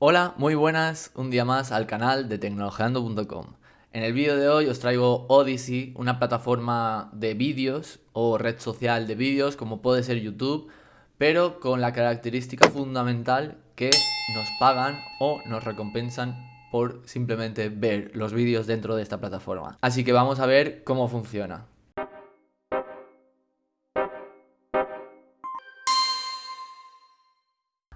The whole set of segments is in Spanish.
Hola, muy buenas, un día más al canal de tecnologeando.com. En el vídeo de hoy os traigo Odyssey, una plataforma de vídeos o red social de vídeos como puede ser YouTube, pero con la característica fundamental que nos pagan o nos recompensan por simplemente ver los vídeos dentro de esta plataforma. Así que vamos a ver cómo funciona.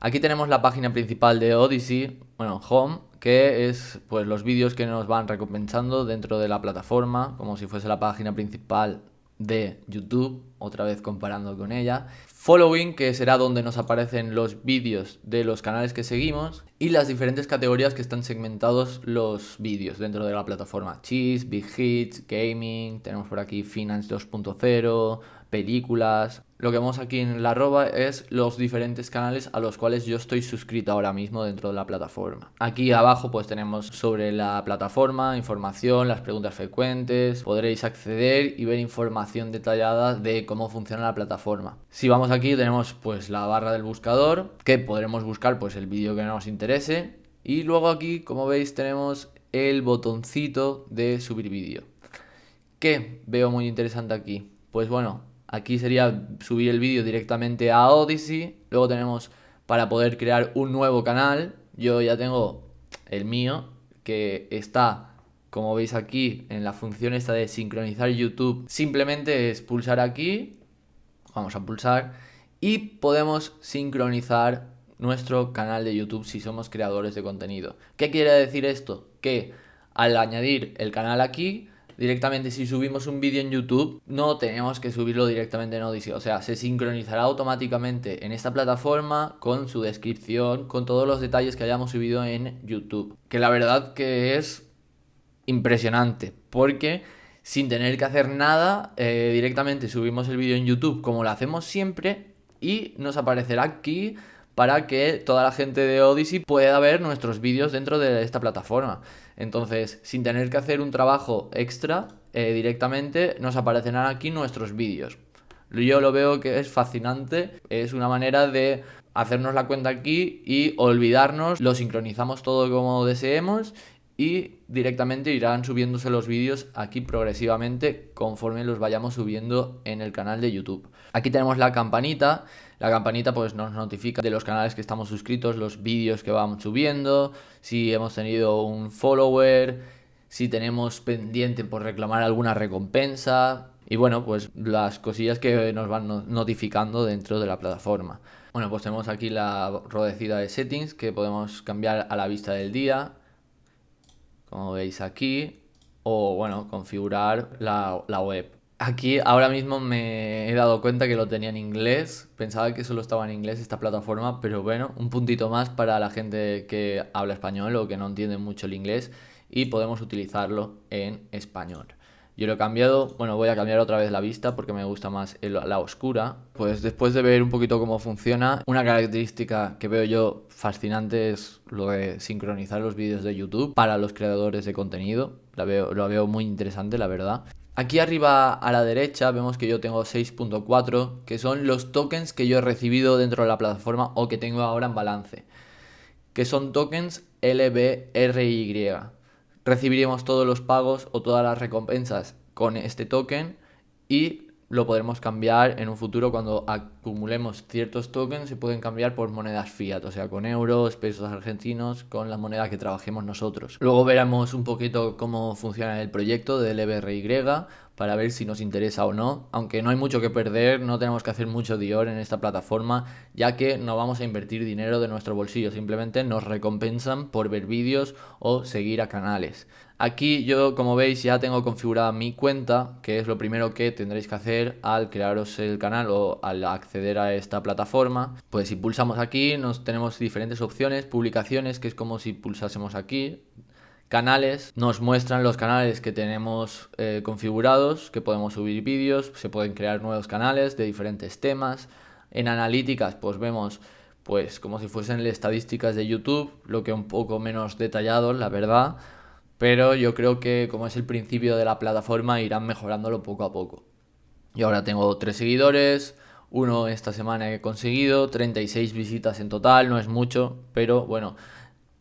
Aquí tenemos la página principal de Odyssey, bueno, Home, que es pues los vídeos que nos van recompensando dentro de la plataforma, como si fuese la página principal de YouTube, otra vez comparando con ella. Following, que será donde nos aparecen los vídeos de los canales que seguimos y las diferentes categorías que están segmentados los vídeos dentro de la plataforma. Cheese, Big Hits, Gaming, tenemos por aquí Finance 2.0, películas. Lo que vemos aquí en la arroba es los diferentes canales a los cuales yo estoy suscrito ahora mismo dentro de la plataforma. Aquí abajo pues tenemos sobre la plataforma, información, las preguntas frecuentes, podréis acceder y ver información detallada de cómo funciona la plataforma. Si vamos aquí tenemos pues la barra del buscador, que podremos buscar pues el vídeo que nos interese. Y luego aquí, como veis, tenemos el botoncito de subir vídeo. ¿Qué veo muy interesante aquí? Pues bueno, Aquí sería subir el vídeo directamente a Odyssey. Luego tenemos para poder crear un nuevo canal. Yo ya tengo el mío, que está, como veis aquí, en la función esta de sincronizar YouTube. Simplemente es pulsar aquí. Vamos a pulsar. Y podemos sincronizar nuestro canal de YouTube si somos creadores de contenido. ¿Qué quiere decir esto? Que al añadir el canal aquí directamente si subimos un vídeo en YouTube, no tenemos que subirlo directamente en Odyssey. O sea, se sincronizará automáticamente en esta plataforma con su descripción, con todos los detalles que hayamos subido en YouTube. Que la verdad que es impresionante, porque sin tener que hacer nada, eh, directamente subimos el vídeo en YouTube como lo hacemos siempre y nos aparecerá aquí para que toda la gente de Odyssey pueda ver nuestros vídeos dentro de esta plataforma. Entonces, sin tener que hacer un trabajo extra, eh, directamente nos aparecerán aquí nuestros vídeos. Yo lo veo que es fascinante, es una manera de hacernos la cuenta aquí y olvidarnos, lo sincronizamos todo como deseemos y directamente irán subiéndose los vídeos aquí progresivamente conforme los vayamos subiendo en el canal de YouTube. Aquí tenemos la campanita, la campanita pues nos notifica de los canales que estamos suscritos, los vídeos que vamos subiendo, si hemos tenido un follower, si tenemos pendiente por reclamar alguna recompensa y bueno pues las cosillas que nos van notificando dentro de la plataforma. Bueno pues tenemos aquí la rodecida de settings que podemos cambiar a la vista del día como veis aquí, o bueno, configurar la, web. Aquí ahora mismo me he dado cuenta que lo tenía en inglés, pensaba que solo estaba en inglés esta plataforma, pero bueno, un puntito más para la gente que habla español o que no entiende mucho el inglés y podemos utilizarlo en español. Yo lo he cambiado, bueno, voy a cambiar otra vez la vista porque me gusta más la oscura. Pues después de ver un poquito cómo funciona, una característica que veo yo fascinante es lo de sincronizar los vídeos de YouTube para los creadores de contenido. La veo, lo veo muy interesante, la verdad. Aquí arriba a la derecha vemos que yo tengo 6.4, que son los tokens que yo he recibido dentro de la plataforma o que tengo ahora en balance. Que son tokens LBRY recibiremos todos los pagos o todas las recompensas con este token y lo podremos cambiar en un futuro cuando acumulemos ciertos tokens se pueden cambiar por monedas fiat, o sea con euros, pesos argentinos, con la moneda que trabajemos nosotros. Luego veremos un poquito cómo funciona el proyecto del EBRY para ver si nos interesa o no. Aunque no hay mucho que perder, no tenemos que hacer mucho Dior en esta plataforma, ya que no vamos a invertir dinero de nuestro bolsillo, simplemente nos recompensan por ver vídeos o seguir a canales. Aquí yo, como veis, ya tengo configurada mi cuenta, que es lo primero que tendréis que hacer al crearos el canal o al acceder a esta plataforma. Pues si pulsamos aquí, nos tenemos diferentes opciones, publicaciones, que es como si pulsásemos aquí, canales, nos muestran los canales que tenemos eh, configurados, que podemos subir vídeos, se pueden crear nuevos canales de diferentes temas. En analíticas, pues vemos pues como si fuesen estadísticas de YouTube, lo que un poco menos detallado, la verdad pero yo creo que como es el principio de la plataforma irán mejorándolo poco a poco. Y ahora tengo tres seguidores, uno esta semana he conseguido, 36 visitas en total, no es mucho, pero bueno,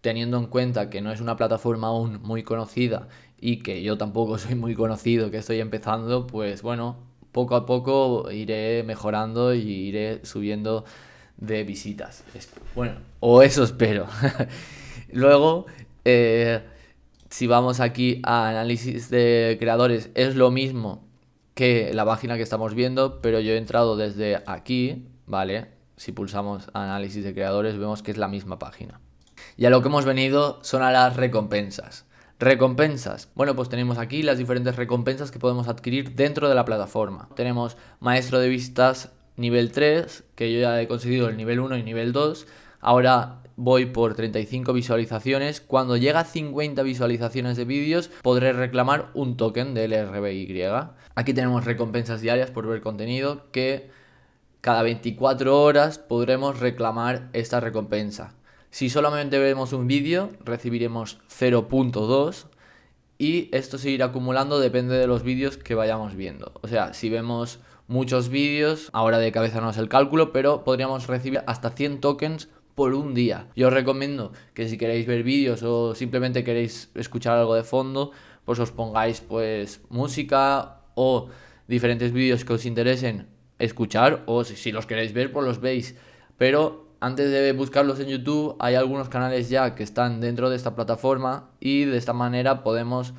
teniendo en cuenta que no es una plataforma aún muy conocida y que yo tampoco soy muy conocido, que estoy empezando, pues bueno, poco a poco iré mejorando y iré subiendo de visitas. Bueno, o eso espero. Luego, eh, si vamos aquí a análisis de creadores, es lo mismo que la página que estamos viendo, pero yo he entrado desde aquí, ¿vale? Si pulsamos análisis de creadores, vemos que es la misma página. Y a lo que hemos venido son a las recompensas. Recompensas. Bueno, pues tenemos aquí las diferentes recompensas que podemos adquirir dentro de la plataforma. Tenemos maestro de vistas nivel 3, que yo ya he conseguido el nivel 1 y nivel 2. Ahora voy por 35 visualizaciones. Cuando llega a 50 visualizaciones de vídeos, podré reclamar un token del RBY. Aquí tenemos recompensas diarias por ver contenido que cada 24 horas podremos reclamar esta recompensa. Si solamente vemos un vídeo, recibiremos 0.2 y esto se irá acumulando depende de los vídeos que vayamos viendo. O sea, si vemos muchos vídeos, ahora de cabeza no es el cálculo, pero podríamos recibir hasta 100 tokens por un día. Yo os recomiendo que si queréis ver vídeos o simplemente queréis escuchar algo de fondo, pues os pongáis pues música o diferentes vídeos que os interesen escuchar o si, los queréis ver pues los veis. Pero antes de buscarlos en YouTube hay algunos canales ya que están dentro de esta plataforma y de esta manera podemos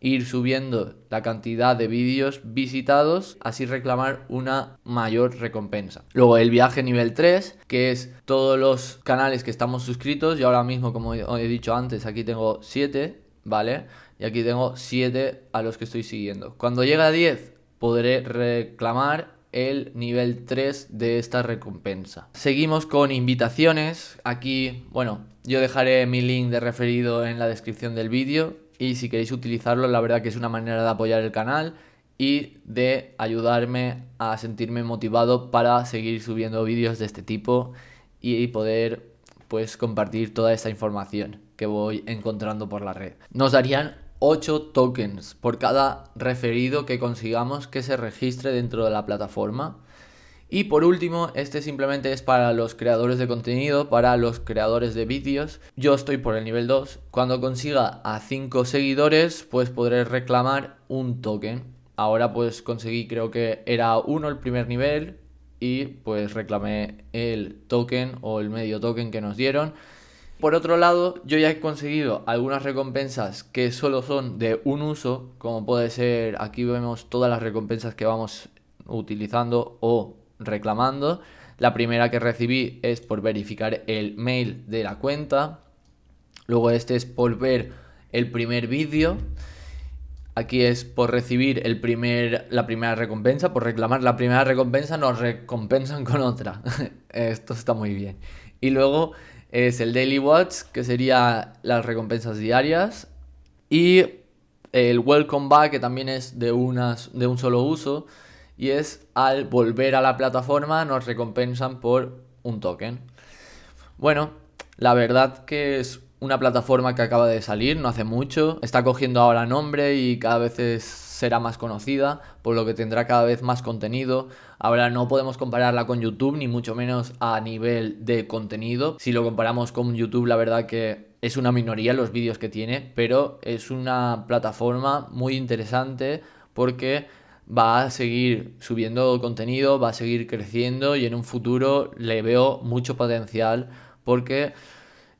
ir subiendo la cantidad de vídeos visitados, así reclamar una mayor recompensa. Luego el viaje nivel 3, que es todos los canales que estamos suscritos, y ahora mismo, como he dicho antes, aquí tengo 7, ¿vale? Y aquí tengo 7 a los que estoy siguiendo. Cuando llegue a 10, podré reclamar el nivel 3 de esta recompensa. Seguimos con invitaciones. Aquí, bueno, yo dejaré mi link de referido en la descripción del vídeo y si queréis utilizarlo, la verdad que es una manera de apoyar el canal y de ayudarme a sentirme motivado para seguir subiendo vídeos de este tipo y poder pues compartir toda esta información que voy encontrando por la red. Nos darían 8 tokens por cada referido que consigamos que se registre dentro de la plataforma y por último, este simplemente es para los creadores de contenido, para los creadores de vídeos. Yo estoy por el nivel 2. Cuando consiga a 5 seguidores, pues podré reclamar un token. Ahora pues conseguí, creo que era 1 el primer nivel y pues reclamé el token o el medio token que nos dieron. Por otro lado, yo ya he conseguido algunas recompensas que solo son de un uso, como puede ser, aquí vemos todas las recompensas que vamos utilizando o reclamando. La primera que recibí es por verificar el mail de la cuenta. Luego este es por ver el primer vídeo. Aquí es por recibir el primer, la primera recompensa, por reclamar la primera recompensa, nos recompensan con otra. Esto está muy bien. Y luego es el Daily Watch, que sería las recompensas diarias. Y el Welcome Back, que también es de, unas, de un solo uso y es al volver a la plataforma nos recompensan por un token. Bueno, la verdad que es una plataforma que acaba de salir, no hace mucho, está cogiendo ahora nombre y cada vez será más conocida, por lo que tendrá cada vez más contenido. Ahora no podemos compararla con YouTube, ni mucho menos a nivel de contenido. Si lo comparamos con YouTube, la verdad que es una minoría los vídeos que tiene, pero es una plataforma muy interesante porque va a seguir subiendo contenido, va a seguir creciendo y en un futuro le veo mucho potencial porque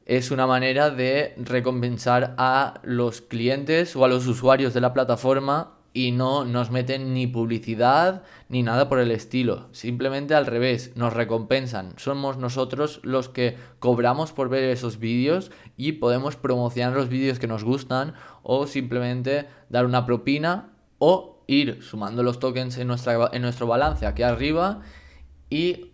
es una manera de recompensar a los clientes o a los usuarios de la plataforma y no nos meten ni publicidad ni nada por el estilo. Simplemente al revés, nos recompensan. Somos nosotros los que cobramos por ver esos vídeos y podemos promocionar los vídeos que nos gustan o simplemente dar una propina o ir sumando los tokens en, nuestra, en nuestro balance aquí arriba y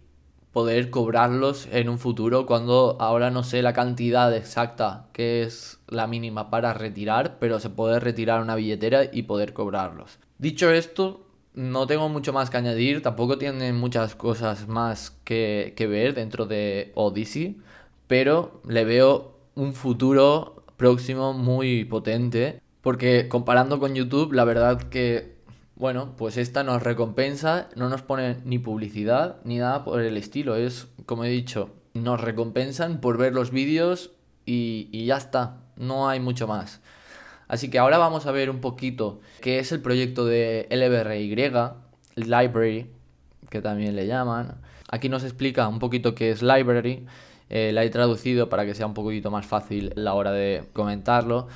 poder cobrarlos en un futuro cuando ahora no sé la cantidad exacta que es la mínima para retirar, pero se puede retirar una billetera y poder cobrarlos. Dicho esto, no tengo mucho más que añadir, tampoco tiene muchas cosas más que, que ver dentro de Odyssey, pero le veo un futuro próximo muy potente, porque comparando con YouTube, la verdad que bueno, pues esta nos recompensa, no nos pone ni publicidad ni nada por el estilo. Es, como he dicho, nos recompensan por ver los vídeos y, ya está, no hay mucho más. Así que ahora vamos a ver un poquito qué es el proyecto de LBRY, Library, que también le llaman. Aquí nos explica un poquito qué es Library. Eh, la he traducido para que sea un poquito más fácil la hora de comentarlo.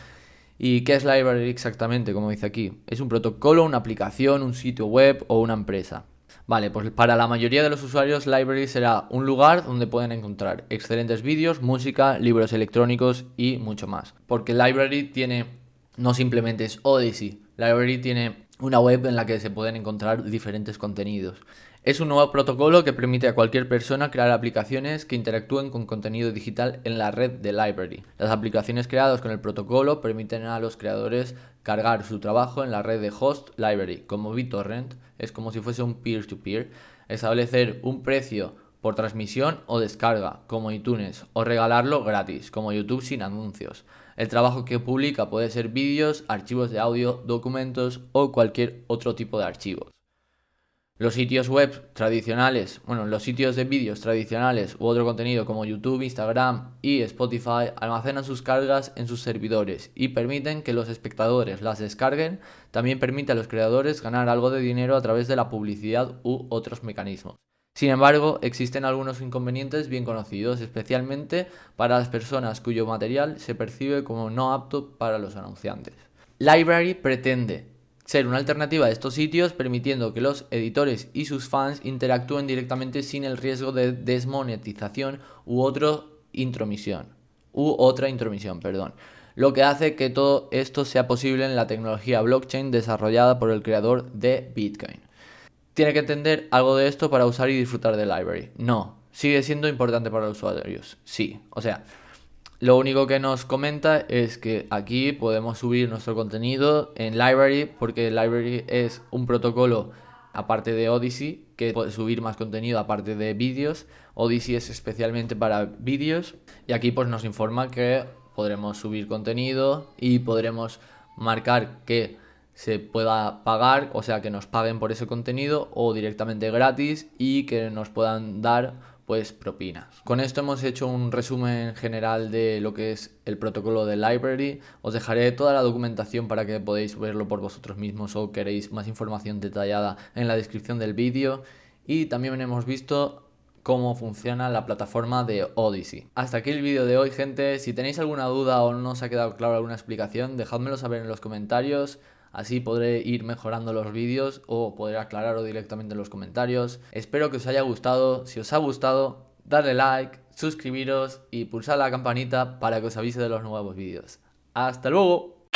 ¿Y qué es Library exactamente? Como dice aquí. Es un protocolo, una aplicación, un sitio web o una empresa. Vale, pues para la mayoría de los usuarios Library será un lugar donde pueden encontrar excelentes vídeos, música, libros electrónicos y mucho más. Porque Library tiene, no simplemente es Odyssey, Library tiene una web en la que se pueden encontrar diferentes contenidos. Es un nuevo protocolo que permite a cualquier persona crear aplicaciones que interactúen con contenido digital en la red de Library. Las aplicaciones creadas con el protocolo permiten a los creadores cargar su trabajo en la red de host Library, como BitTorrent, es como si fuese un peer-to-peer, establecer un precio por transmisión o descarga, como iTunes, o regalarlo gratis, como YouTube sin anuncios. El trabajo que publica puede ser vídeos, archivos de audio, documentos o cualquier otro tipo de archivos. Los sitios web tradicionales, bueno, los sitios de vídeos tradicionales u otro contenido como YouTube, Instagram y Spotify almacenan sus cargas en sus servidores y permiten que los espectadores las descarguen. También permite a los creadores ganar algo de dinero a través de la publicidad u otros mecanismos. Sin embargo, existen algunos inconvenientes bien conocidos, especialmente para las personas cuyo material se percibe como no apto para los anunciantes. Library pretende ser una alternativa a estos sitios permitiendo que los editores y sus fans interactúen directamente sin el riesgo de desmonetización u otra intromisión u otra intromisión, perdón. Lo que hace que todo esto sea posible en la tecnología blockchain desarrollada por el creador de Bitcoin. ¿Tiene que entender algo de esto para usar y disfrutar de Library? No. ¿Sigue siendo importante para los usuarios? Sí. O sea, lo único que nos comenta es que aquí podemos subir nuestro contenido en Library porque Library es un protocolo aparte de Odyssey que puede subir más contenido aparte de vídeos. Odyssey es especialmente para vídeos y aquí pues nos informa que podremos subir contenido y podremos marcar que se pueda pagar, o sea que nos paguen por ese contenido o directamente gratis y que nos puedan dar pues propinas. Con esto hemos hecho un resumen general de lo que es el protocolo de Library. Os dejaré toda la documentación para que podáis verlo por vosotros mismos o queréis más información detallada en la descripción del vídeo. Y también hemos visto cómo funciona la plataforma de Odyssey. Hasta aquí el vídeo de hoy, gente. Si tenéis alguna duda o no os ha quedado claro alguna explicación, dejádmelo saber en los comentarios. Así podré ir mejorando los vídeos o podré aclararlo directamente en los comentarios. Espero que os haya gustado. Si os ha gustado, darle like, suscribiros y pulsar la campanita para que os avise de los nuevos vídeos. ¡Hasta luego!